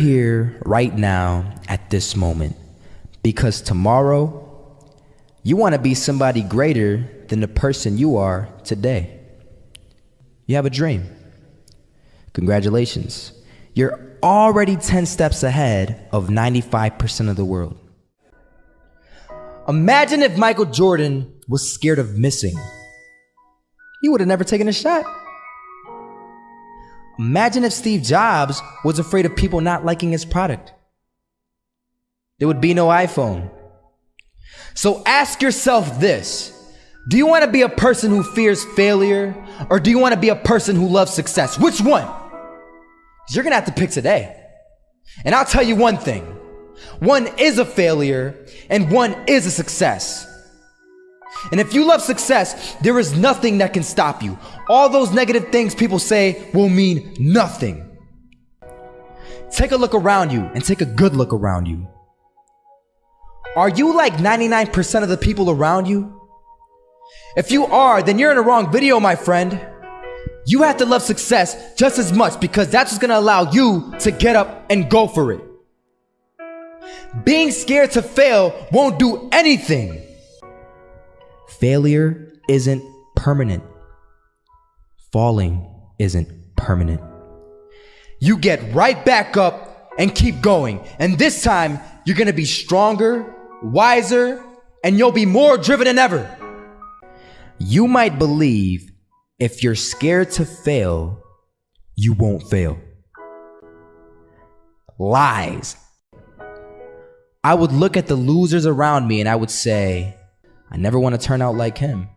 here right now at this moment because tomorrow you want to be somebody greater than the person you are today. You have a dream. Congratulations. You're already 10 steps ahead of 95% of the world. Imagine if Michael Jordan was scared of missing. He would have never taken a shot. Imagine if Steve Jobs was afraid of people not liking his product. There would be no iPhone. So ask yourself this Do you want to be a person who fears failure, or do you want to be a person who loves success? Which one? You're going to have to pick today. And I'll tell you one thing one is a failure, and one is a success. And if you love success, there is nothing that can stop you. All those negative things people say will mean nothing. Take a look around you and take a good look around you. Are you like 99% of the people around you? If you are, then you're in the wrong video, my friend. You have to love success just as much because that's what's gonna allow you to get up and go for it. Being scared to fail won't do anything. Failure isn't permanent. Falling isn't permanent. You get right back up and keep going. And this time, you're gonna be stronger, wiser, and you'll be more driven than ever. You might believe if you're scared to fail, you won't fail. Lies. I would look at the losers around me and I would say, I never want to turn out like him.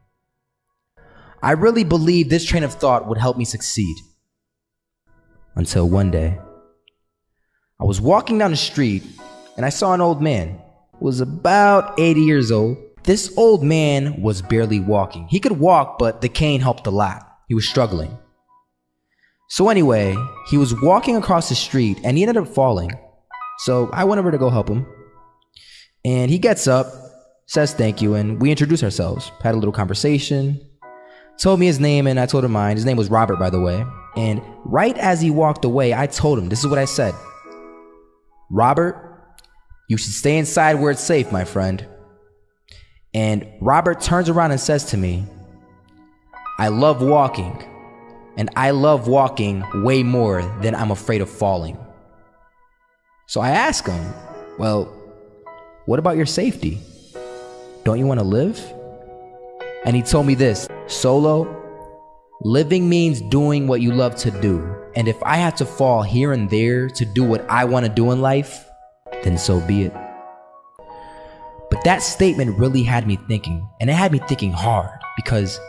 I really believed this train of thought would help me succeed. Until one day, I was walking down the street and I saw an old man who was about 80 years old. This old man was barely walking. He could walk, but the cane helped a lot. He was struggling. So anyway, he was walking across the street and he ended up falling. So I went over to go help him. And he gets up says thank you, and we introduced ourselves, had a little conversation, told me his name, and I told him mine. His name was Robert, by the way. And right as he walked away, I told him, this is what I said Robert, you should stay inside where it's safe, my friend. And Robert turns around and says to me, I love walking, and I love walking way more than I'm afraid of falling. So I ask him, Well, what about your safety? Don't you want to live? And he told me this Solo, living means doing what you love to do. And if I had to fall here and there to do what I want to do in life, then so be it. But that statement really had me thinking, and it had me thinking hard because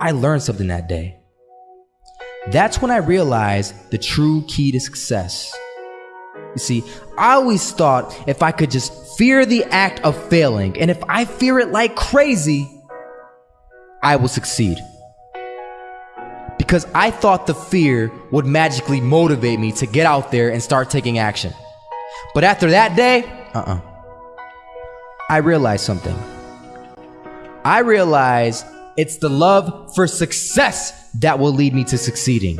I learned something that day. That's when I realized the true key to success. You see, I always thought if I could just fear the act of failing, and if I fear it like crazy, I will succeed. Because I thought the fear would magically motivate me to get out there and start taking action. But after that day, uh uh I realized something. I realized it's the love for success that will lead me to succeeding.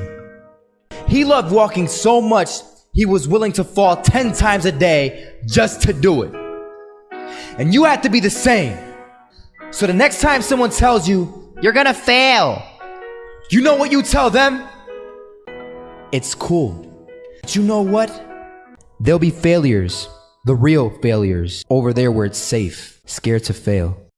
He loved walking so much, he was willing to fall 10 times a day just to do it. And you have to be the same. So the next time someone tells you, you're gonna fail, you know what you tell them? It's cool. But you know what? There'll be failures, the real failures, over there where it's safe, scared to fail.